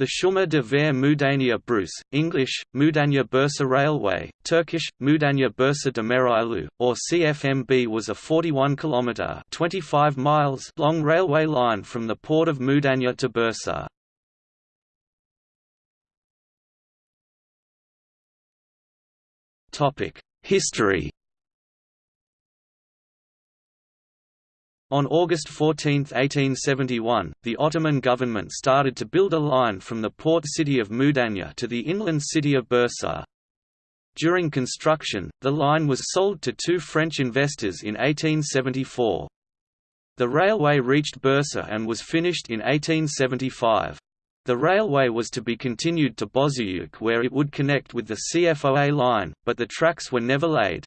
The Chemin de fer Moudania Brousse, English, Mudanya Bursa Railway, Turkish, Mudanya Bursa Demiryolu, or CFMB was a 41-kilometre long railway line from the port of Mudanya to Bursa. History On August 14, 1871, the Ottoman government started to build a line from the port city of Mudanya to the inland city of Bursa. During construction, the line was sold to two French investors in 1874. The railway reached Bursa and was finished in 1875. The railway was to be continued to Bozuyuk where it would connect with the CFOA line, but the tracks were never laid.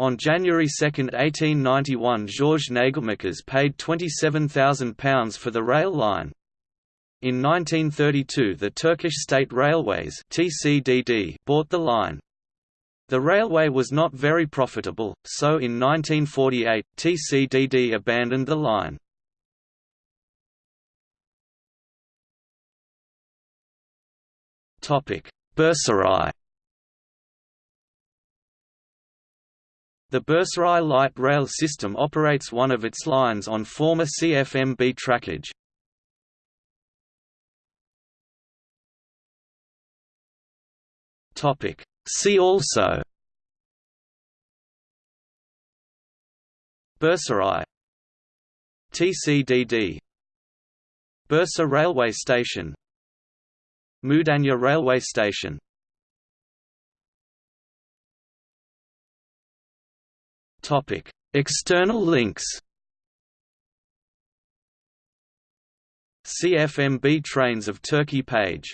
On January 2, 1891 Georges Nagelmackers paid £27,000 for the rail line. In 1932 the Turkish State Railways TCDD bought the line. The railway was not very profitable, so in 1948, TCDD abandoned the line. Bursaray The Bursaray light rail system operates one of its lines on former CFMB trackage. See also Bursaray TCDD Bursa Railway Station Mudanya Railway Station Topic: External links. CFMB Trains of Turkey page